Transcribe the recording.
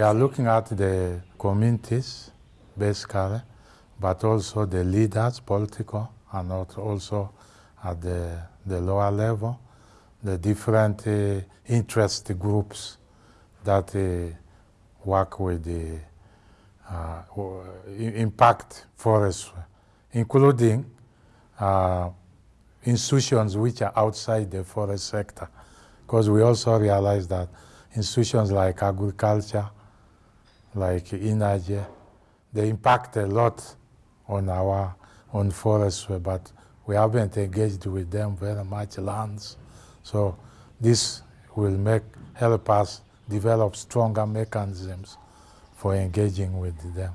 We are looking at the communities, basically, but also the leaders, political, and also at the, the lower level, the different uh, interest groups that uh, work with the uh, impact forestry, including uh, institutions which are outside the forest sector. Because we also realize that institutions like agriculture, like energy, they impact a lot on our on forestry, but we haven't engaged with them very much lands. So this will make help us develop stronger mechanisms for engaging with them.